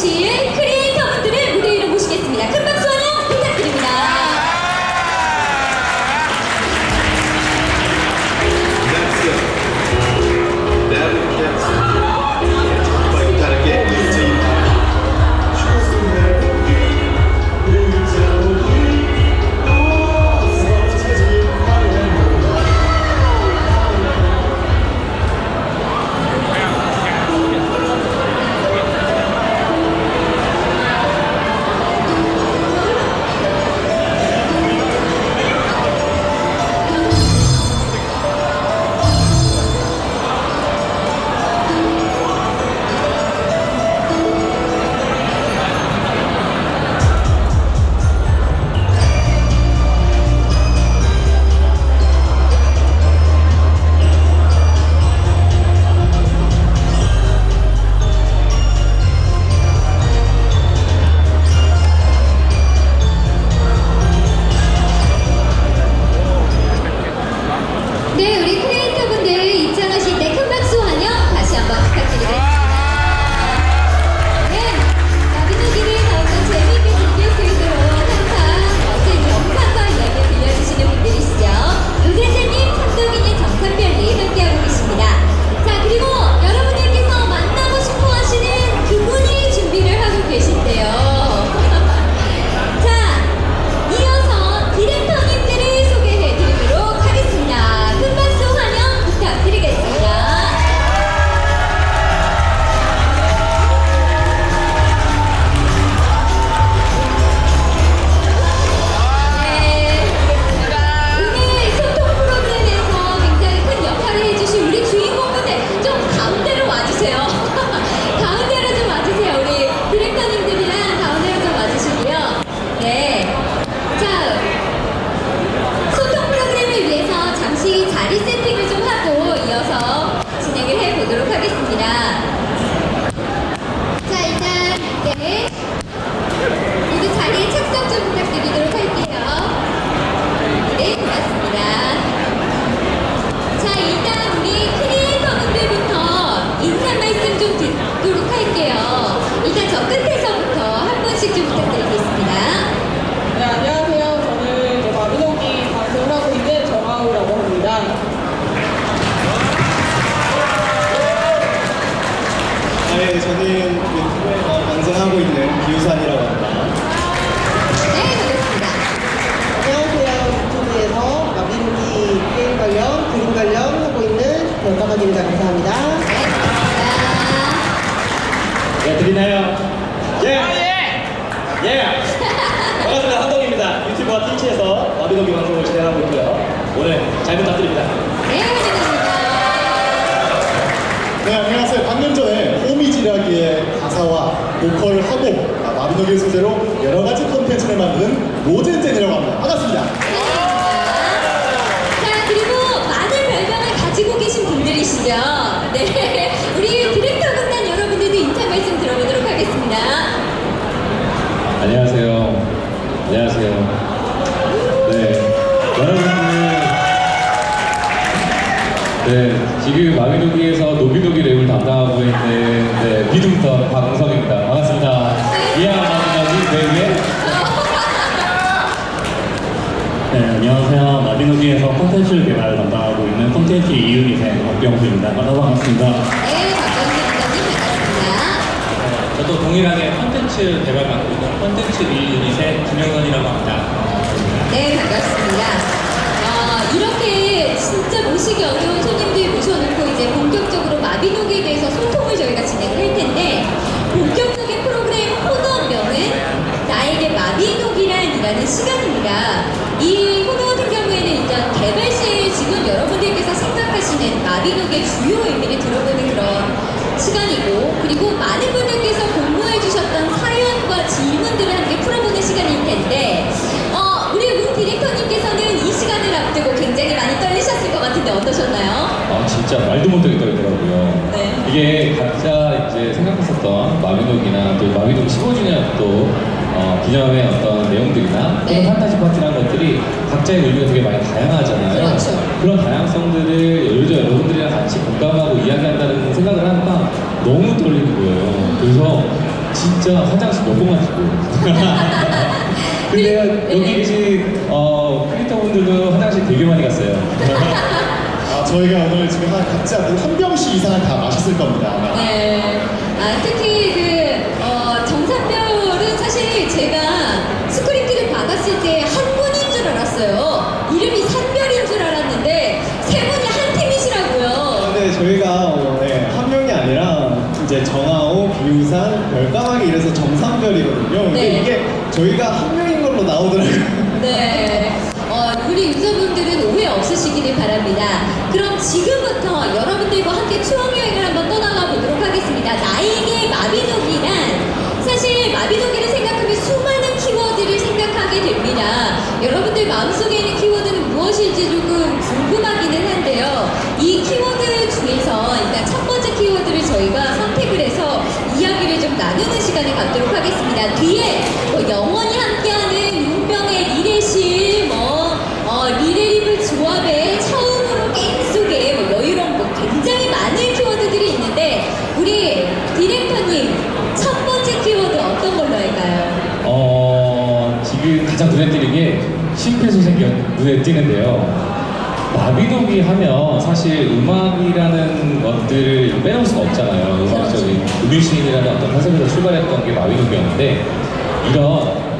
시인 감독의 소재로 여러 가지 컨텐츠를 만든 로젠젠이라고 합니다. 반갑습니다. 자 그리고 많은 별명을 가지고 계신 분들이시죠. 네, 우리 디렉터 군단 여러분들도 인사 말씀 들어보도록 하겠습니다. 안녕하세요. 콘텐츠를 개발 담당하고 있는 콘텐츠 이윤이생 박병수입니다. 만나서 반갑습니다. 네, 박병수입니다. 네, 저도 동일하게 콘텐츠 개발 맡고 있는 콘텐츠 이윤이생 김영선이라고 합니다. 네, 반갑습니다. 아, 이렇게 진짜 모시기 어려운 손님들 모셔놓고 이제 본격적으로 마비노기에 대해서 소통을 저희가 진행할 텐데 본격적인 프로그램 코너명은 나에게 마비노기란 이라는 시간입니다. 공무의 주요 의미를 들어보는 그런 시간이고 그리고 많은 분들께서 공모해 주셨던 사연과 질문들을 함께 풀어보는 시간일 텐데 어, 우리 문 디렉터님께서는 이 시간을 앞두고 굉장히 많이 떨리셨을 것 같은데 어떠셨나요? 아 진짜 말도 못하게 떨리더라고요 네. 이게 각자 이제 생각했었던 마비동이나 또 마비동 15주년 또 어, 기념의 어떤 내용들이나 네. 판타지 파티라는 것들이 각자의 의미가 되게 많이 다양하잖아요. 그렇죠. 그런 다양성들을 요즘 여러분들이랑 같이 공감하고 이야기한다는 생각을 하니까 너무 떨리는 거예요. 그래서 진짜 화장실 몇 번만 지고 근데 네. 여기 네. 계신 어, 크리터분들도 화장실 되게 많이 갔어요. 아, 저희가 오늘 지금 한 각자 한 병씩 이상은 다 마셨을 겁니다. 네. 아, 특히 이제 정하오, 비우산, 별까마귀 이래서 정상별이거든요. 근데 네. 이게 저희가 한 명인 걸로 나오더라고요. 네. 어, 우리 유저분들은 오해 없으시기를 바랍니다. 그럼 지금부터 여러분들과 함께 추억여행을 한번 떠나가 보도록 하겠습니다. 나에게 마비노기란 사실 마비노기를 생각하면 수많은 키워드를 생각하게 됩니다. 여러분들 마음속에 있는 키워드는 무엇일지 조금 궁금하기는 한데 마비노기 하면 사실 음악이라는 것들을 빼놓을 수가 없잖아요. 음악적인 음유시인이라는 어떤 컨셉에서 출발했던 게 마비노기였는데 이런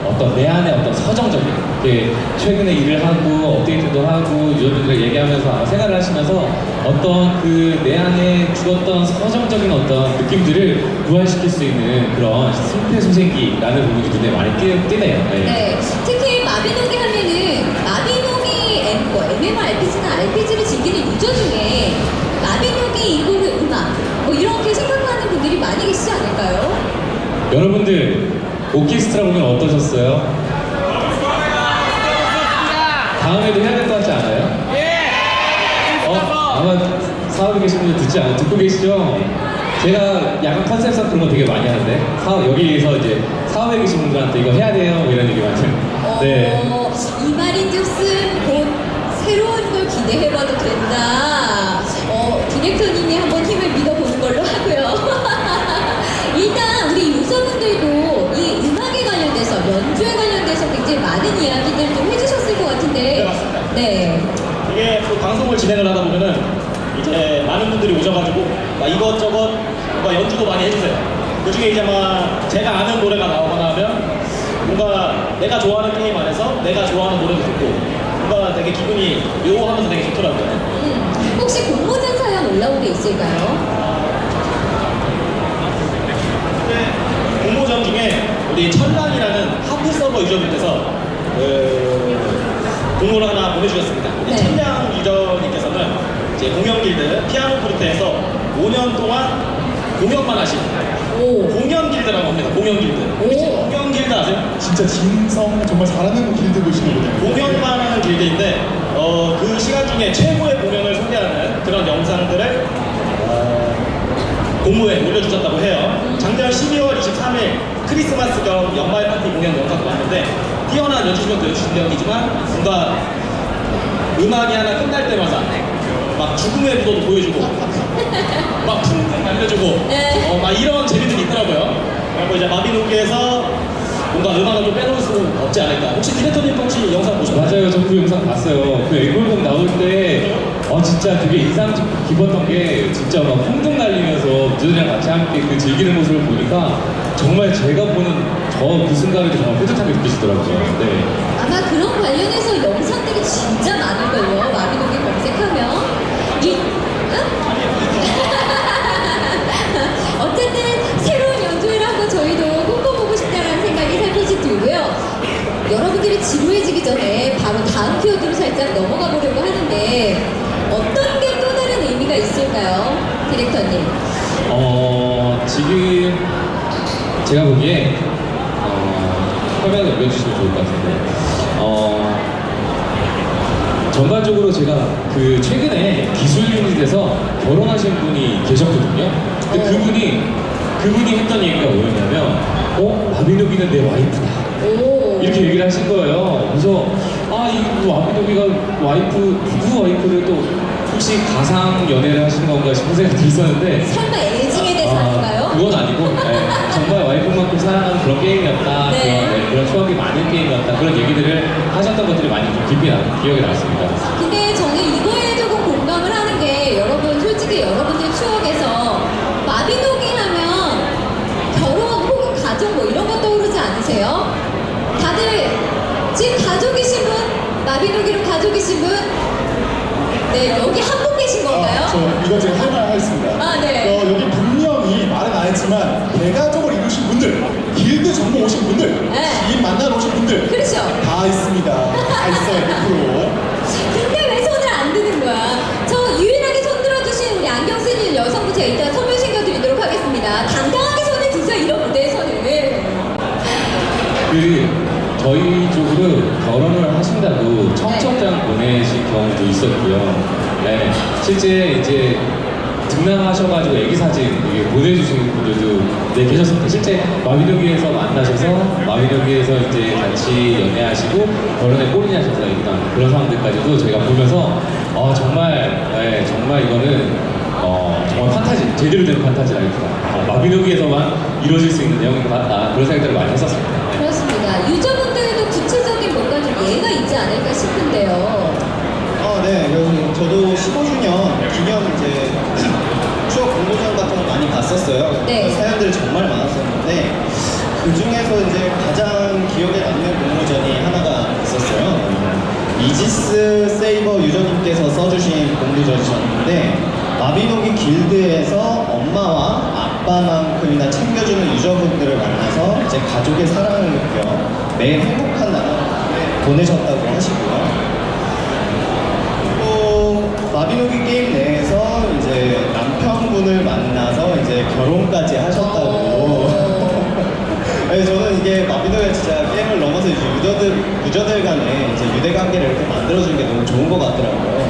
어떤 내 안에 어떤 서정적인 이렇게 최근에 일을 하고 업데이트도 하고 유저분들과 얘기하면서 아마 생활을 하시면서 어떤 그 내 안에 죽었던 서정적인 어떤 느낌들을 부활시킬 수 있는 그런 심폐소생기라는 부분이 눈에 많이 띄, 띄네요. 네. 네, 특히 마비노기 하면은 마비노기 뭐 MMORPG나 즐기는 유저 중에 마비노기 이거를 음악 뭐 이렇게 생각하는 분들이 많이 계시지 않을까요? 여러분들 오케스트라 보면 어떠셨어요? 다음에도 해야 될 것 같지 않아요? 예! 어, 아마 사업에 계신 분들 듣지 않아 듣고 계시죠? 제가 약간 컨셉상 그런 거 되게 많이 하는데 사업 여기에서 이제 사업에 계신 분들한테 이거 해야 돼요 뭐 이런 얘기 많이 해요. 네. 걸 기대해봐도 된다. 어, 디렉터님이 한번 힘을 믿어보는 걸로 하고요. 일단 우리 유저분들도 이 음악에 관련돼서 연주에 관련돼서 굉장히 많은 이야기들 좀 해주셨을 것 같은데. 네. 네. 이게 또 방송을 진행을 하다 보면은 이제 많은 분들이 오셔가지고 막 이것저것 막 연주도 많이 해주세요. 그 중에 이제 막 제가 아는 노래가 나오거나 하면 뭔가 내가 좋아하는 게임 안에서 내가 좋아하는 노래도 듣고 뭔가 되게 기분이 묘하면서 되게 좋더라고요. 음, 혹시 공모전 사연 올라온 게 있을까요? 공모전 중에 우리 천랑이라는 하프 서버 유저분께서 그 공모를 하나 보내주셨습니다. 우리 네. 천랑 유저님께서는 이제 공연 길드 피아노 포르테에서 5년 동안 공연만 하신 오. 공연 길드라고 합니다. 공연 길드. 아세요? 진짜 진성 정말 잘하는 길드 보시거든요. 공연만 하는 길드인데 어, 그 시간 중에 최고의 공연을 소개하는 그런 영상들을 어, 공모에 올려주셨다고 해요. 작년 12월 23일 크리스마스 겸 연말 파티 공연 영상도 봤는데 뛰어난 연주 실력도 연주 실력이지만 뭔가 음악이 하나 끝날 때마다 막 죽음의 무도도 보여주고 막 풍등 날려주고 네. 어, 막 이런 재미들이 있더라고요. 그리고 이제 마비노기에서 뭔가 음악을 좀 빼놓을 수 없지 않을까. 혹시 디렉터님도 혹시 영상 보셨나요? 맞아요. 저 그 영상 봤어요. 그 앵콜곡 나올 때, 어, 진짜 되게 인상 깊었던 게, 진짜 막 풍등 날리면서 유저들이랑 같이 함께 그 즐기는 모습을 보니까, 정말 제가 보는 저 그 순간이 정말 뿌듯하게 느껴지더라고요. 네. 아마 그런 관련해서 영상들이 진짜 많을걸요. 마비노기 검색하면. 이, 응? 지루해지기 전에 바로 다음 키워드로 살짝 넘어가 보려고 하는데 어떤 게 또 다른 의미가 있을까요? 디렉터님. 어, 지금 제가 보기에, 어, 화면을 올려주시면 좋을 것 같은데, 어, 전반적으로 제가 그 최근에 기술 유닛에서 결혼하신 분이 계셨거든요. 근데 어. 그분이, 그분이 했던 얘기가 뭐였냐면, 어, 마비노기는 내 와이프다. 오. 이렇게 얘기를 하신 거예요. 그래서 아이 와비도비가 뭐 와이프 부부 와이프를 또 혹시 가상 연애를 하시는 건가 싶은 생각이 있었는데 설마 애증에 대해서 아, 아닌가요? 그건 아니고 네, 정말 와이프만큼 사랑하는 그런 게임이었다 네. 그런, 네, 그런 추억이 많은 게임이었다 그런 얘기들을 하셨던 것들이 많이 좀 깊이 나, 기억에 남습니다 근데 저는 이거에 조금 공감을 하는 게 여러분 솔직히 여러분들 추억 마비노기로 가족이신 분? 네 여기 한 분 계신 건가요? 아, 저 이거 제가 할 말 하겠습니다. 아, 네. 어, 여기 분명히 말은 안 했지만 대가족을 이루신 분들, 길드 전부 오신 분들, 네. 지인 만나러 오신 분들 그렇죠. 다 있습니다. 다 있어요, 100%. 근데 있었고요. 네, 실제 이제 등남하셔가지고 애기 사진 이게 보내주시는 분들도 네, 계셨습니다. 실제 마비노기에서 만나셔서 마비노기에서 이제 같이 연애하시고 결혼에 애기 낳는 그런 상황들까지도 저희가 보면서 어, 정말 네, 정말 이거는 어, 정말 판타지 제대로 된 판타지라기보다 어, 마비노기에서만 이루어질 수 있는 내용인 것 같다 그런 생각들을 많이 했었습니다. 네. 그렇습니다. 유저분들도 구체적인 뭔가 좀 예가 있지 않을까 싶은데요. 아, 네. 그래서 저도 15주년 기념 이제 추억 공모전 같은 거 많이 봤었어요. 네. 사연들이 정말 많았었는데 그 중에서 이제 가장 기억에 남는 공모전이 하나가 있었어요. 이지스 세이버 유저님께서 써주신 공모전이셨는데 마비노기 길드에서 엄마와 아빠만큼이나 챙겨주는 유저분들을 만나서 이제 가족의 사랑을 느껴 매일 행복한 나날을 보내셨다고 하시고요. 또 마비노기 게임 내에서 이제 남편분을 만나서 이제 결혼까지 하셨다고. 네, 저는 이게 마비노기가 진짜 게임을 넘어서 이제 유저들 유저들 간에 이제 유대 관계를 이렇게 만들어주는 게 너무 좋은 것 같더라고요.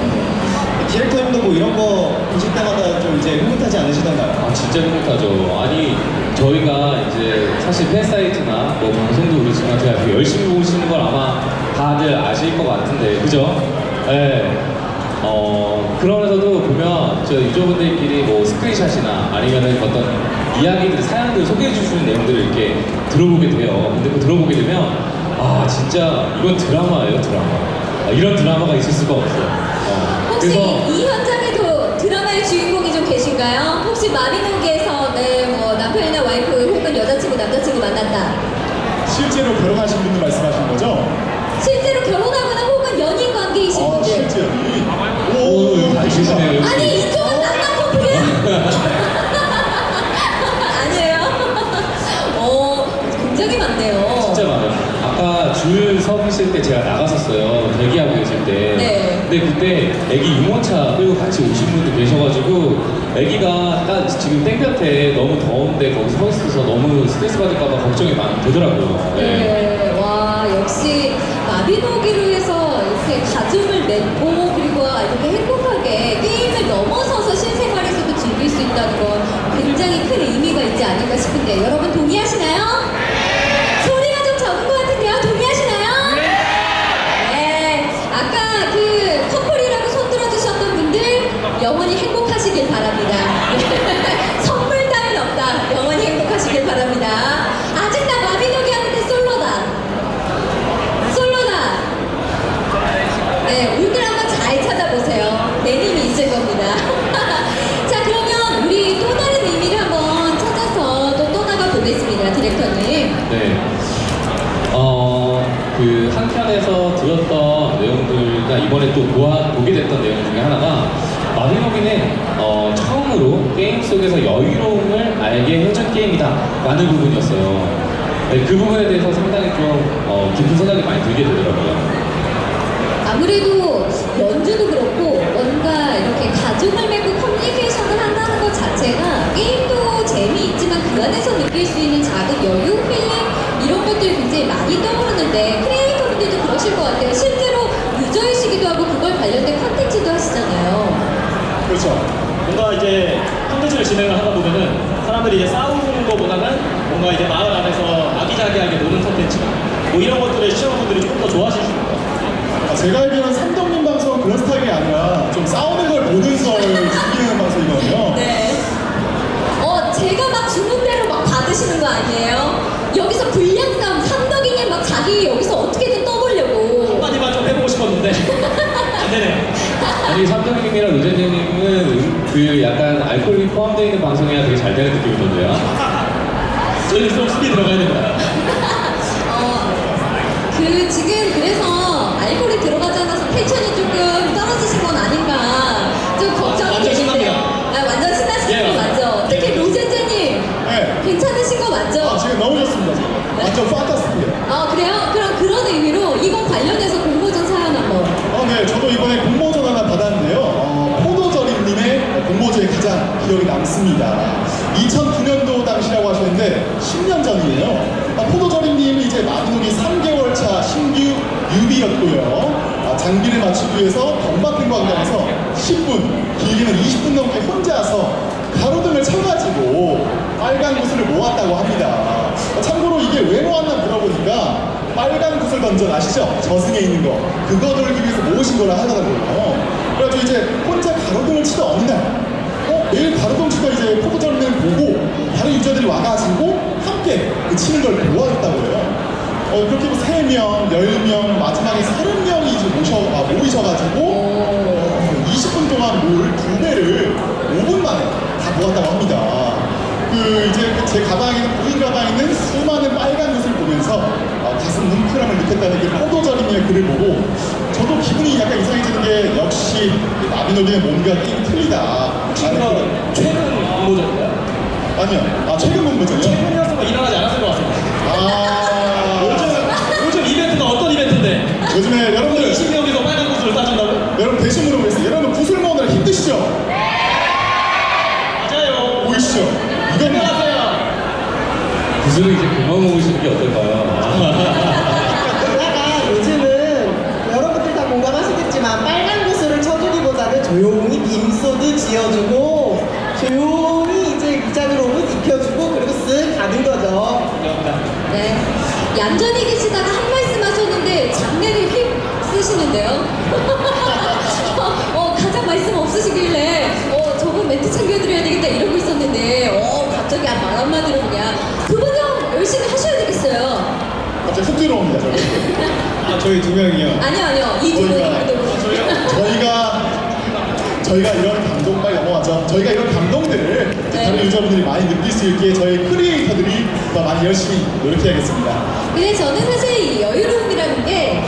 디렉터님도 뭐 이런 거 보실 때마다 좀 이제 흐뭇하지 않으시던가요? 아 진짜 흐뭇하죠. 아니 저희가 이제 사실 팬사이트나 뭐 방송도 그렇지만 제가 열심히 보시는 걸 아마 다들 아실 것 같은데 그죠? 네. 어 그러면서도 보면 저 유저분들끼리 뭐 스크린샷이나 아니면은 어떤 이야기들 사연들 소개해 주시는 내용들을 이렇게 들어보게 돼요. 근데 그 들어보게 되면 아 진짜 이건 드라마예요 드라마. 아, 이런 드라마가 있을 수가 없어요. 어, 혹시 이 현장에도 드라마의 주인공이 좀 계신가요? 혹시 마비노기에서 네, 뭐 남편이나 와이프 혹은 여자친구 남자친구 만났다. 실제로 결혼하신 분들 말씀하시는 거죠? 실제로 결혼하거나 혹은 연인 관계이신 아, 분들. 실제로. 오, 여기. 아니 이쪽은 낭만 커플이야? 아니에요? 어 굉장히 많네요. 진짜 많아요. 아까 줄서 계실 때 제가 나갔었어요. 대기하고 계실 때. 네. 근데 그때 애기 유모차 끌고 같이 오신 분도 계셔가지고 애기가 딱 지금 땡볕에 너무 더운데 거기 서 있어서 너무 스트레스 받을까봐 걱정이 많이 되더라고요. 네. 네, 와 역시 마비노기로 해서 이렇게 가족을 맺고 그리고 이렇게 행복 게임을 넘어서서 실생활에서도 즐길 수 있다는 건 굉장히 큰 의미가 있지 않을까 싶은데 여러분 동의하시나요? 소리가 좀 적은 것 같은데요. 동의하시나요? 네. 아까 그 커플이라고 손 들어주셨던 분들 영원히 행복하시길 바랍니다. 선물 따윈 없다. 영원히 행복하시길 바랍니다. 아직 나 마비노기 하는데 솔로다. 솔로다. 네, 오늘 한번 잘 찾아보세요. 내님이 있을 겁니다. 자, 그러면 우리 또 다른 의미를 한번 찾아서 또 떠나가 보겠습니다, 디렉터님. 네. 어, 그 한편에서 들었던 내용들과 이번에 또 보아, 보게 됐던 내용 중에 하나가 마비노기는 어, 처음으로 게임 속에서 여유로움을 알 게 게임이다 라는 부분이었어요. 네, 그 부분에 대해서 상당히 좀 어, 깊은 생각이 많이 들게 되더라고요. 아무래도 연주도 그렇고 뭔가 이렇게 가족을 맺고 커뮤니케이션을 한다는 것 자체가 게임도 재미있지만 그 안에서 느낄 수 있는 작은 여유, 힐링 이런 것들이 굉장히 많이 떠오르는데 크리에이터분들도 그러실 것 같아요. 실제로 유저이시기도 하고 그걸 관련된 컨텐츠도 하시잖아요. 그렇죠. 뭔가 이제 콘텐츠를 진행을 하다 보면은 사람들이 이제 싸우는 것보다는 뭔가 이제 마을 안에서 아기자기하게 노는 컨텐츠나 뭐 이런 것들을 시청자분들이 조금 더 좋아하실 수 있어요. 아, 제가 알기로는 삼덕님 방송은 그런 스타일이 아니라 좀 싸우는 걸 보면서 즐기는 방송이거든요. 네. 어, 제가 막 주는 대로 막 받으시는 거 아니에요? 여기서 불량감 삼덕이님 막 자기 여기서 어떻게든 떠보려고 한마디만 좀 해보고 싶었는데 안 되네요. 아니 삼덕님이랑 의재님이 그 약간 알코올이 포함되어 있는 방송이야 되게 잘 되는 느낌이 던데요. 저희는 좀 스피 들어가야 됩니다. 어, 그 지금 그래서 알코올이 들어가지 않아서 텐션이 조금 떨어지신 건 아닌가 좀 걱정이 완전 되는데요. 신납니다. 아, 완전 신나신 예, 거 맞죠? 특히 예. 로제제님 네. 괜찮으신 거 맞죠? 아, 지금 너무 좋습니다. 지금. 완전 판타스틱해요. 아 그래요? 그럼 그런 의미로 이거 관련해서 공모전 사연 한번. 어, 네, 저도 이번에 공모전 하나 받았는데요. 어, 포도절임님의 공모전이 가장 기억이 남습니다. 2009년도 당시라고 하셨는데 10년 전이에요. 아, 포도절임님은 이제 마비노기 3개월 차 신규 유비였고요. 아, 장비를 맞추기 위해서 덤바큰 광장에서 10분, 길게는 20분 넘게 혼자서 가로등을 쳐가지고 빨간 모았다고 합니다. 어, 참고로 이게 왜 모았나 물어보니까 빨간 구슬 던전 아시죠? 저승에 있는 거. 그거 돌기 위해서 모으신 거라 하더라고요. 그래가지고 이제 혼자 가로등을 치던 어느 날, 어? 매일 가로등 치던 이제 포토절을 보고 다른 유저들이 와가지고 함께 그 치는 걸 도와줬다고 해요. 어, 그렇게 뭐 3명, 10명, 마지막에 30명이 이제 모셔, 아, 모이셔가지고 어, 20분 동안 뭘 두 배를 5분 만에 다 모았다고 합니다. 그 이제 그제 가방에는 보인 가방에는 수많은 빨간 것을 보면서 어, 가슴 뭉클함을 느꼈다는 게 포도절임의 글을 보고 저도 기분이 약간 이상해지는 게 역시 마비노기는 뭔가 게임 틀리다. 최근 최근 공모전인가요? 아니요. 아 최근 공모전이요? 최근이었으면 일어나지 않았을 것 같습니다. 아 요즘 요즘 이벤트가 어떤 이벤트인데? 요즘에 여러분들 20명에서 빨간 구슬을 따준다고? 여러분 대신 물어보겠습니다. 여러분 구슬 모으느라 힘드시죠? 안녕하세요. 구슬을 이제 그만 먹으시는 게 어떨까요? 그러다가 요즘은 여러분들 다 공감하시겠지만 빨간 구슬을 쳐주기보다는 조용히 빔소드 지어주고 조용히 이제 위장으로 옷 입혀주고 그리고 쓱 가는 거죠. 네. 얌전히 계시다가 한 말씀 하셨는데 장례를 휙 쓰시는데요. 어, 가장 말씀 없으시길래 어, 저분 멘트 챙겨드려야 되겠다 이러고 어, 갑자기 말 한마디로 그냥 형 열심히 하셔야 되겠어요. 갑자기 훅 들어옵니다. 저희. 아, 저희 두 명이요. 아니요, 아니요. 이두 분이 저희가 저희가 저희가 이런 감동 빨리 넘어가죠. 저희가 이런 감동들을 네. 다른 유저분들이 많이 느낄 수 있게 저희 크리에이터들이 더 많이 열심히 노력해야겠습니다. 근데 저는 사실 이 여유로움이라는 게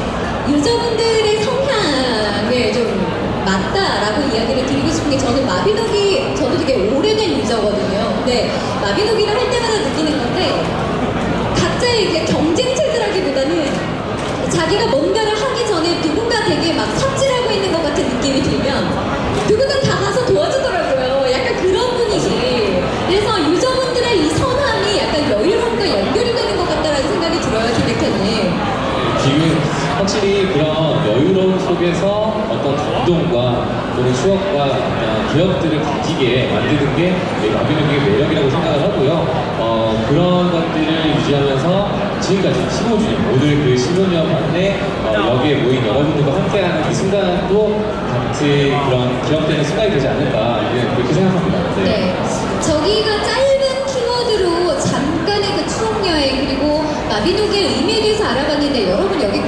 유저분들의 성향을 좀 맞다라고 이야기를 드리고 싶은 게 저는 마비노기 저도 되게 오래된 유저거든요. 근데 마비노기를 할 때마다 느끼는 건데 각자의 이제 경쟁 체제라기보다는 자기가 뭔가를 하기 전에 누군가 되게 막 삽질하고 있는 것 같은 느낌이 들면 누군가 다 가서 도와주더라고요. 약간 그런 분위기. 그래서 유저분들의 이 선함이 약간 여유로움과 연결이 되는 것 같다라는 생각이 들어요, 디렉터님. 지금 확실히 그런 여유로움 속에서 어떤 감동과 또는 추억과 어떤 기억들을 가지게 만드는 게 마비노기의 매력이라고 생각을 하고요. 어, 그런 것들을 유지하면서 지금까지 15주년, 오늘 그 15년 만에 어, 여기에 모인 여러분들과 함께하는 이 순간도 같이 그런 기억되는 순간이 되지 않을까 예, 그렇게 생각합니다. 네. 저기가 짧은 키워드로 잠깐의 그 추억 여행 그리고 마비노기의 의미에 대해서 알아봤는데 여러분 여기